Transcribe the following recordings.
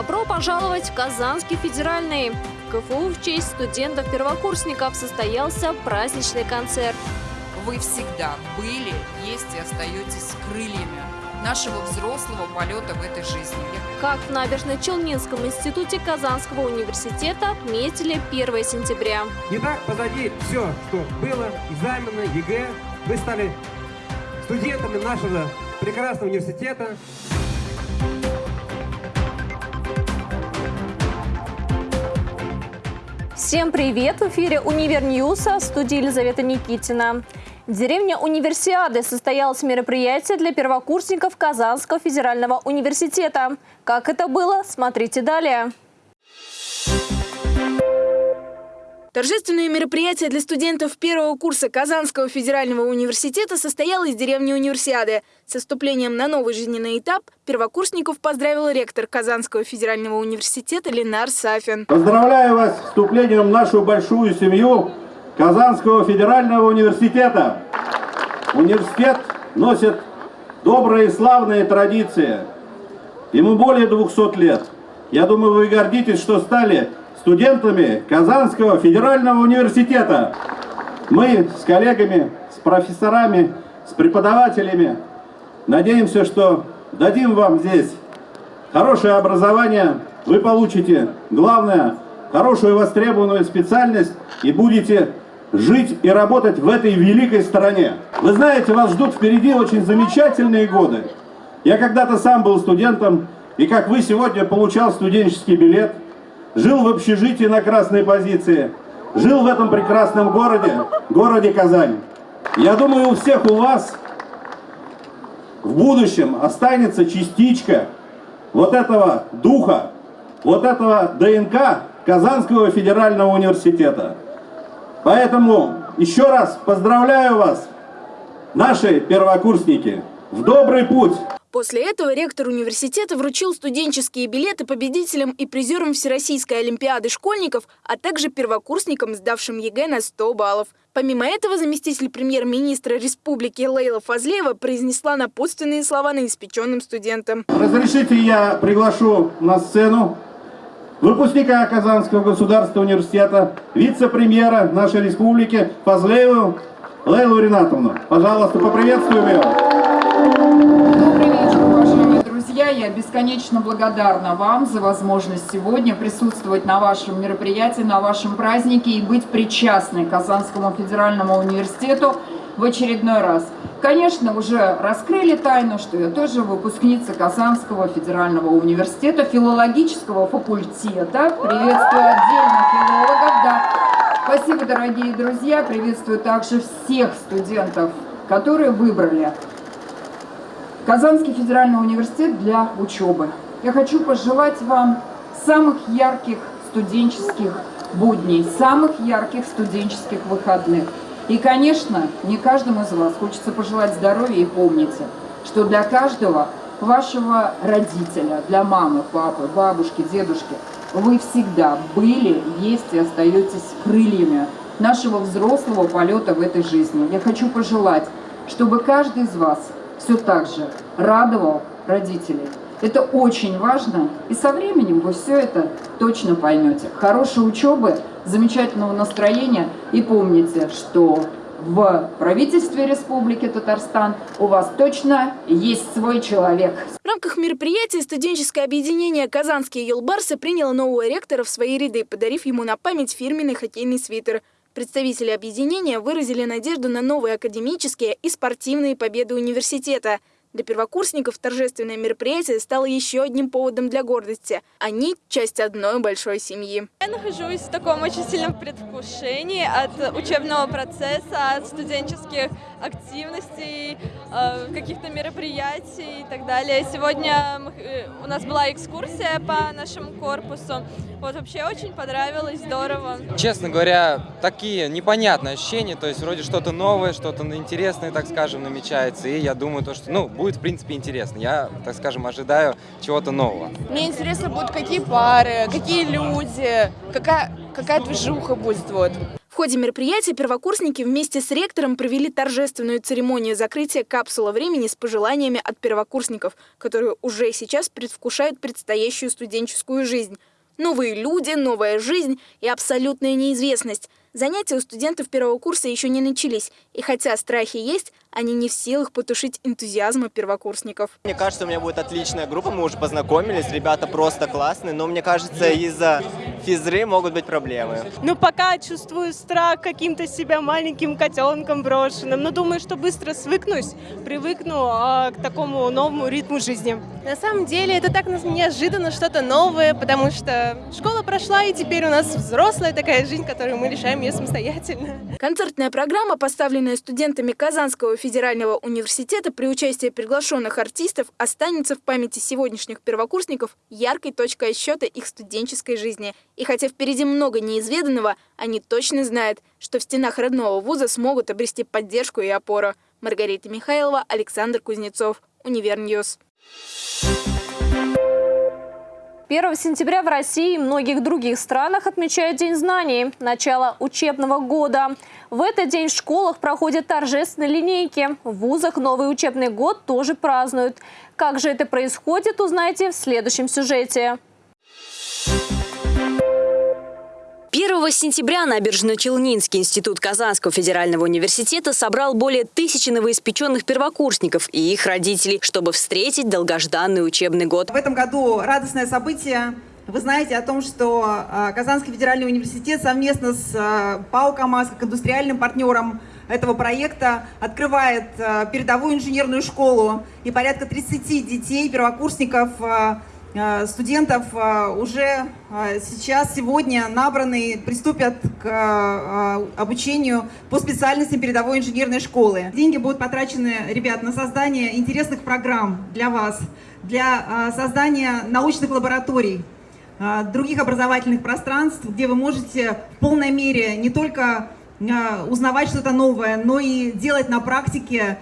Добро пожаловать в Казанский федеральный. В КФУ в честь студентов-первокурсников состоялся праздничный концерт. Вы всегда были, есть и остаетесь крыльями нашего взрослого полета в этой жизни. Как в Набережно-Челнинском институте Казанского университета отметили 1 сентября. Итак, позади все, что было, экзамены, ЕГЭ. Вы стали студентами нашего прекрасного университета. Всем привет! В эфире «Универ Ньюса» в Елизавета Никитина. В деревне Универсиады состоялось мероприятие для первокурсников Казанского федерального университета. Как это было, смотрите далее. Торжественное мероприятие для студентов первого курса Казанского федерального университета состоялось в деревне Универсиады. Со вступлением на новый жизненный этап первокурсников поздравил ректор Казанского федерального университета Ленар Сафин. Поздравляю вас с вступлением в нашу большую семью Казанского федерального университета. Университет носит добрые и славные традиции. Ему более 200 лет. Я думаю, вы гордитесь, что стали студентами Казанского федерального университета. Мы с коллегами, с профессорами, с преподавателями надеемся, что дадим вам здесь хорошее образование, вы получите, главное, хорошую востребованную специальность и будете жить и работать в этой великой стране. Вы знаете, вас ждут впереди очень замечательные годы. Я когда-то сам был студентом, и как вы сегодня получал студенческий билет – жил в общежитии на красной позиции, жил в этом прекрасном городе, городе Казань. Я думаю, у всех у вас в будущем останется частичка вот этого духа, вот этого ДНК Казанского федерального университета. Поэтому еще раз поздравляю вас, наши первокурсники, в добрый путь! После этого ректор университета вручил студенческие билеты победителям и призерам Всероссийской олимпиады школьников, а также первокурсникам, сдавшим ЕГЭ на 100 баллов. Помимо этого, заместитель премьер-министра республики Лейла Фазлеева произнесла напутственные слова новоиспеченным студентам. Разрешите я приглашу на сцену выпускника Казанского государственного университета, вице-премьера нашей республики Фазлееву Лейлу Ринатовну. Пожалуйста, поприветствуем ее друзья, я бесконечно благодарна вам за возможность сегодня присутствовать на вашем мероприятии, на вашем празднике и быть причастной к Казанскому федеральному университету в очередной раз. Конечно, уже раскрыли тайну, что я тоже выпускница Казанского федерального университета, филологического факультета. Приветствую отдельно филологов. Да. Спасибо, дорогие друзья. Приветствую также всех студентов, которые выбрали Казанский федеральный университет для учебы. Я хочу пожелать вам самых ярких студенческих будней, самых ярких студенческих выходных. И, конечно, не каждому из вас хочется пожелать здоровья и помните, что для каждого вашего родителя, для мамы, папы, бабушки, дедушки, вы всегда были, есть и остаетесь крыльями нашего взрослого полета в этой жизни. Я хочу пожелать, чтобы каждый из вас все так же радовал родителей. Это очень важно, и со временем вы все это точно поймете. Хорошей учебы, замечательного настроения, и помните, что в правительстве Республики Татарстан у вас точно есть свой человек. В рамках мероприятия студенческое объединение «Казанские елбарсы» приняло нового ректора в свои ряды, подарив ему на память фирменный хоккейный свитер. Представители объединения выразили надежду на новые академические и спортивные победы университета – для первокурсников торжественное мероприятие стало еще одним поводом для гордости. Они – часть одной большой семьи. Я нахожусь в таком очень сильном предвкушении от учебного процесса, от студенческих активностей, э, каких-то мероприятий и так далее. Сегодня э, у нас была экскурсия по нашему корпусу. Вот вообще очень понравилось, здорово. Честно говоря, такие непонятные ощущения, то есть вроде что-то новое, что-то интересное, так скажем, намечается. И я думаю, то, что, ну, будет, в принципе, интересно. Я, так скажем, ожидаю чего-то нового. Мне интересно будут какие пары, какие люди, какая, какая движуха будет. Вот. В ходе мероприятия первокурсники вместе с ректором провели торжественную церемонию закрытия капсула времени с пожеланиями от первокурсников, которые уже сейчас предвкушают предстоящую студенческую жизнь. Новые люди, новая жизнь и абсолютная неизвестность. Занятия у студентов первого курса еще не начались, и хотя страхи есть, они не в силах потушить энтузиазма первокурсников. Мне кажется, у меня будет отличная группа, мы уже познакомились, ребята просто классные, но мне кажется, из-за физры могут быть проблемы. Ну, пока чувствую страх каким-то себя маленьким котенком брошенным, но думаю, что быстро свыкнусь, привыкну а, к такому новому ритму жизни. На самом деле, это так неожиданно, что-то новое, потому что школа прошла, и теперь у нас взрослая такая жизнь, которую мы решаем ее самостоятельно. Концертная программа, поставленная студентами Казанского федерального университета при участии приглашенных артистов, останется в памяти сегодняшних первокурсников яркой точкой отсчета их студенческой жизни. И хотя впереди много неизведанного, они точно знают, что в стенах родного вуза смогут обрести поддержку и опору. Маргарита Михайлова, Александр Кузнецов, Универ News. 1 сентября в России и многих других странах отмечают День знаний – начало учебного года. В этот день в школах проходят торжественные линейки. В вузах новый учебный год тоже празднуют. Как же это происходит, узнаете в следующем сюжете. 1 сентября Набережно-Челнинский институт Казанского федерального университета собрал более тысячи новоиспеченных первокурсников и их родителей, чтобы встретить долгожданный учебный год. В этом году радостное событие. Вы знаете о том, что а, Казанский федеральный университет совместно с а, ПАО «КамАЗ» как индустриальным партнером этого проекта открывает а, передовую инженерную школу и порядка 30 детей, первокурсников студентов э, уже э, сейчас, сегодня набраны, приступят к обучению по специальностям передовой инженерной школы. Деньги будут потрачены, ребят, на создание интересных программ для вас, для создания научных лабораторий, других образовательных пространств, где вы можете в полной мере не только узнавать что-то новое, но и делать на практике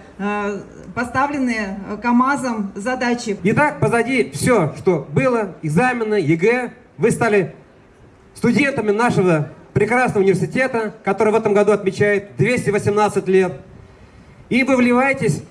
поставленные э, КАМАЗом задачи. Итак, позади все, что было, экзамены, ЕГЭ. Вы стали студентами нашего прекрасного университета, который в этом году отмечает 218 лет. И вы вливаетесь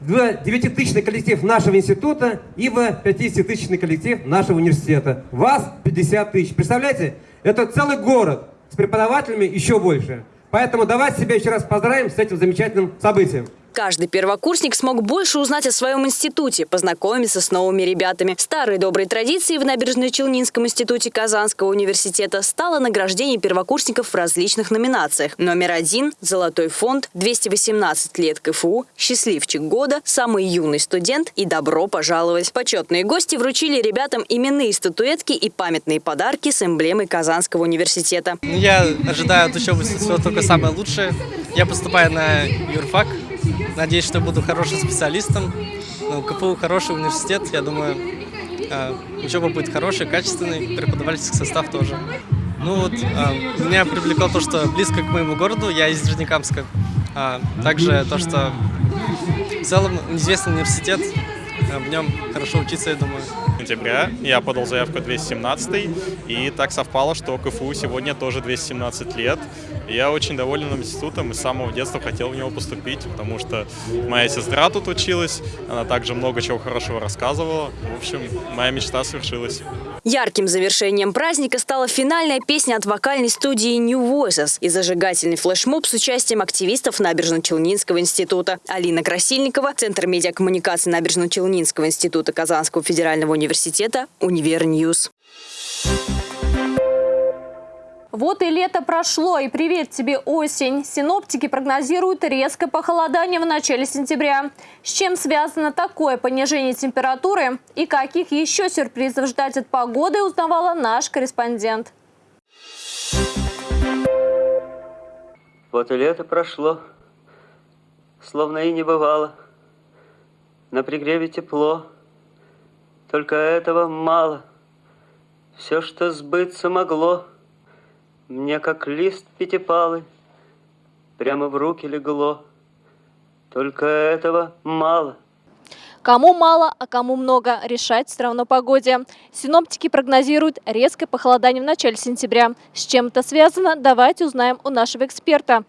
в 9-тысячный коллектив нашего института и в 50-тысячный коллектив нашего университета. Вас 50 тысяч. Представляете? Это целый город с преподавателями еще больше. Поэтому давайте себя еще раз поздравим с этим замечательным событием. Каждый первокурсник смог больше узнать о своем институте, познакомиться с новыми ребятами. Старой доброй традицией в Набережно-Челнинском институте Казанского университета стало награждение первокурсников в различных номинациях. Номер один – «Золотой фонд», 218 лет КФУ, «Счастливчик года», «Самый юный студент» и «Добро пожаловать». Почетные гости вручили ребятам именные статуэтки и памятные подарки с эмблемой Казанского университета. Я ожидаю от учебы только самое лучшее. Я поступаю на юрфак, Надеюсь, что буду хорошим специалистом. Ну, КФУ хороший университет, я думаю, э, учеба будет хорошая, качественный, преподавательский состав тоже. Ну вот, э, меня привлекло то, что близко к моему городу, я из Нижнекамска. А также то, что в целом известный университет, в нем хорошо учиться, я думаю сентября я подал заявку 217 и так совпало, что КФУ сегодня тоже 217 лет. Я очень доволен институтом и с самого детства хотел в него поступить, потому что моя сестра тут училась, она также много чего хорошего рассказывала. В общем, моя мечта свершилась. Ярким завершением праздника стала финальная песня от вокальной студии New Voices и зажигательный флешмоб с участием активистов Набережно-Челнинского института. Алина Красильникова, Центр медиакоммуникации Набережно-Челнинского института Казанского федерального университета, Универ News. Вот и лето прошло, и привет тебе осень. Синоптики прогнозируют резкое похолодание в начале сентября. С чем связано такое понижение температуры и каких еще сюрпризов ждать от погоды, узнавала наш корреспондент. Вот и лето прошло, словно и не бывало. На пригреве тепло, только этого мало. Все, что сбыться могло – мне, как лист пятипалый, прямо в руки легло. Только этого мало. Кому мало, а кому много, решать все равно погоде. Синоптики прогнозируют резкое похолодание в начале сентября. С чем это связано, давайте узнаем у нашего эксперта.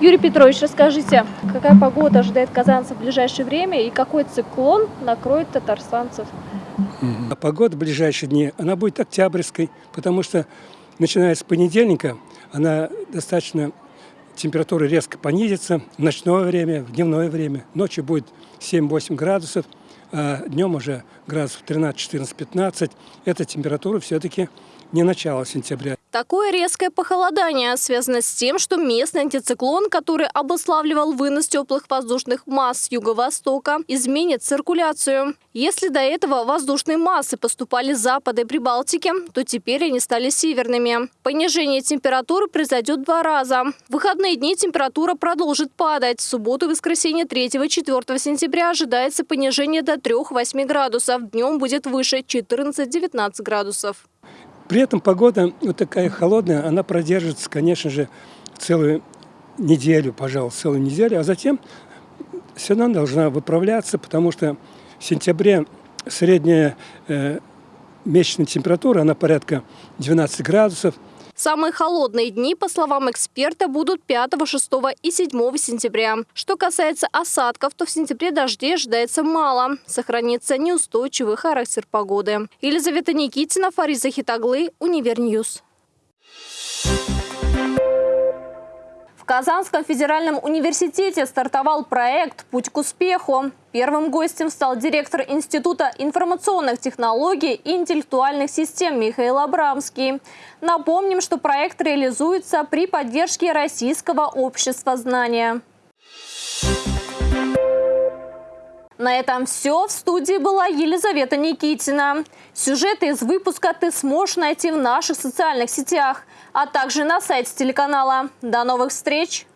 Юрий Петрович, расскажите, какая погода ожидает казанцев в ближайшее время и какой циклон накроет татарстанцев? А Погода в ближайшие дни, она будет октябрьской, потому что начиная с понедельника она достаточно, температура резко понизится в ночное время, в дневное время. Ночью будет 7-8 градусов, а днем уже градусов 13, 14, 15. Эта температура все-таки не начало сентября. Такое резкое похолодание связано с тем, что местный антициклон, который обуславливал вынос теплых воздушных масс с юго-востока, изменит циркуляцию. Если до этого воздушные массы поступали с запада и Прибалтики, то теперь они стали северными. Понижение температуры произойдет два раза. В выходные дни температура продолжит падать. В субботу и воскресенье 3-4 сентября ожидается понижение до 3-8 градусов. Днем будет выше 14-19 градусов. При этом погода вот такая холодная, она продержится, конечно же, целую неделю, пожалуй, целую неделю, а затем равно должна выправляться, потому что в сентябре средняя э, месячная температура, она порядка 12 градусов, Самые холодные дни, по словам эксперта, будут 5, 6 и 7 сентября. Что касается осадков, то в сентябре дождей ожидается мало. Сохранится неустойчивый характер погоды. Елизавета Никитина, Фариза Хитаглы, Univer News. В Казанском федеральном университете стартовал проект «Путь к успеху». Первым гостем стал директор Института информационных технологий и интеллектуальных систем Михаил Абрамский. Напомним, что проект реализуется при поддержке Российского общества знания. На этом все. В студии была Елизавета Никитина. Сюжеты из выпуска ты сможешь найти в наших социальных сетях, а также на сайте телеканала. До новых встреч!